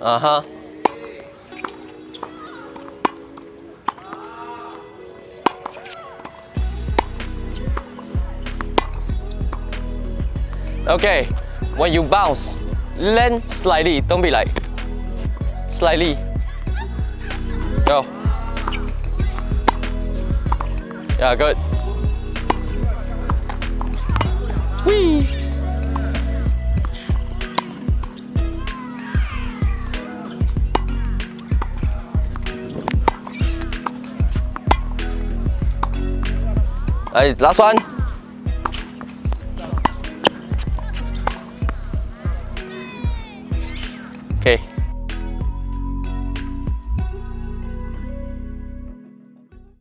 Uh-huh. Okay, when you bounce, land slightly, don't be like, slightly. Go. Yeah, good. Hey, last one. Okay.